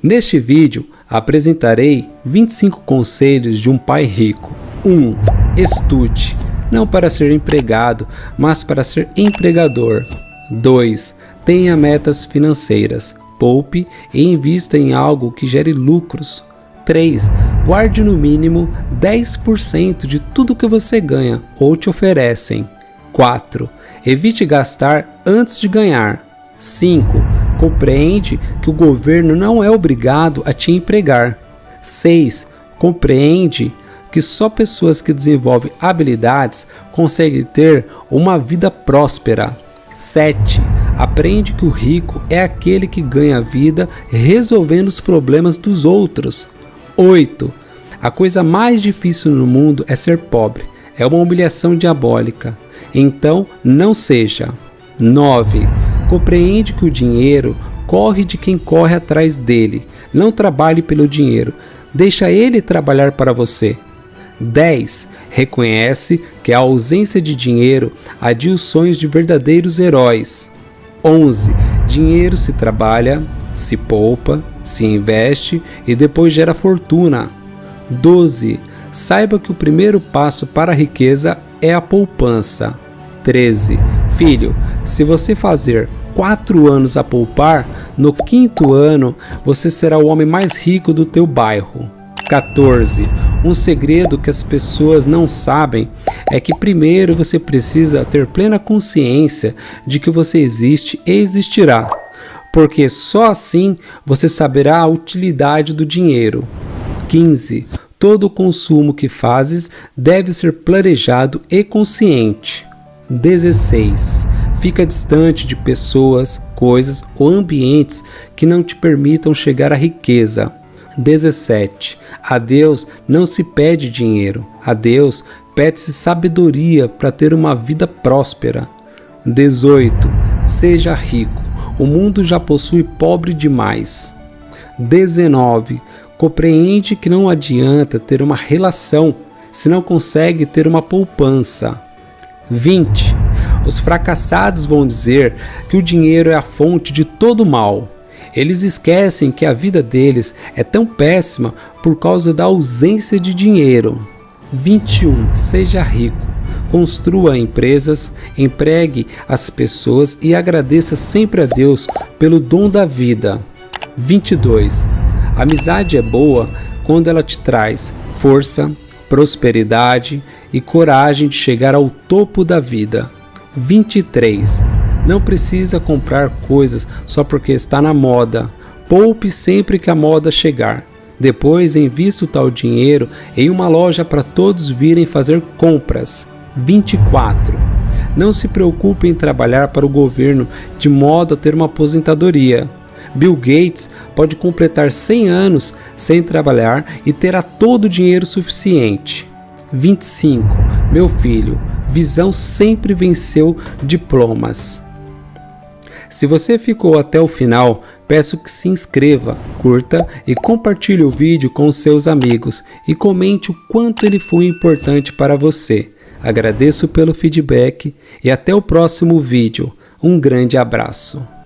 Neste vídeo apresentarei 25 conselhos de um pai rico. 1. Estude, não para ser empregado, mas para ser empregador. 2. Tenha metas financeiras. Poupe e invista em algo que gere lucros. 3. Guarde no mínimo 10% de tudo que você ganha ou te oferecem. 4. Evite gastar antes de ganhar. 5. Compreende que o governo não é obrigado a te empregar. 6. Compreende que só pessoas que desenvolvem habilidades conseguem ter uma vida próspera. 7. Aprende que o rico é aquele que ganha vida resolvendo os problemas dos outros. 8. A coisa mais difícil no mundo é ser pobre. É uma humilhação diabólica. Então, não seja. 9. Compreende que o dinheiro corre de quem corre atrás dele. Não trabalhe pelo dinheiro. Deixa ele trabalhar para você. 10. Reconhece que a ausência de dinheiro adia os sonhos de verdadeiros heróis. 11. Dinheiro se trabalha, se poupa, se investe e depois gera fortuna. 12. Saiba que o primeiro passo para a riqueza é a poupança. 13. Filho, se você fazer quatro anos a poupar, no quinto ano você será o homem mais rico do teu bairro. 14. Um segredo que as pessoas não sabem é que primeiro você precisa ter plena consciência de que você existe e existirá, porque só assim você saberá a utilidade do dinheiro. 15. Todo consumo que fazes deve ser planejado e consciente. 16. Fica distante de pessoas, coisas ou ambientes que não te permitam chegar à riqueza. 17. A Deus não se pede dinheiro, a Deus pede-se sabedoria para ter uma vida próspera. 18. Seja rico, o mundo já possui pobre demais. 19. Compreende que não adianta ter uma relação se não consegue ter uma poupança. 20. Os fracassados vão dizer que o dinheiro é a fonte de todo mal. Eles esquecem que a vida deles é tão péssima por causa da ausência de dinheiro. 21. Seja rico. Construa empresas, empregue as pessoas e agradeça sempre a Deus pelo dom da vida. 22. A amizade é boa quando ela te traz força, prosperidade e coragem de chegar ao topo da vida. 23. Não precisa comprar coisas só porque está na moda. Poupe sempre que a moda chegar. Depois invista o tal dinheiro em uma loja para todos virem fazer compras. 24. Não se preocupe em trabalhar para o governo de modo a ter uma aposentadoria. Bill Gates pode completar 100 anos sem trabalhar e terá todo o dinheiro suficiente. 25. Meu filho, visão sempre venceu diplomas. Se você ficou até o final, peço que se inscreva, curta e compartilhe o vídeo com seus amigos e comente o quanto ele foi importante para você. Agradeço pelo feedback e até o próximo vídeo. Um grande abraço.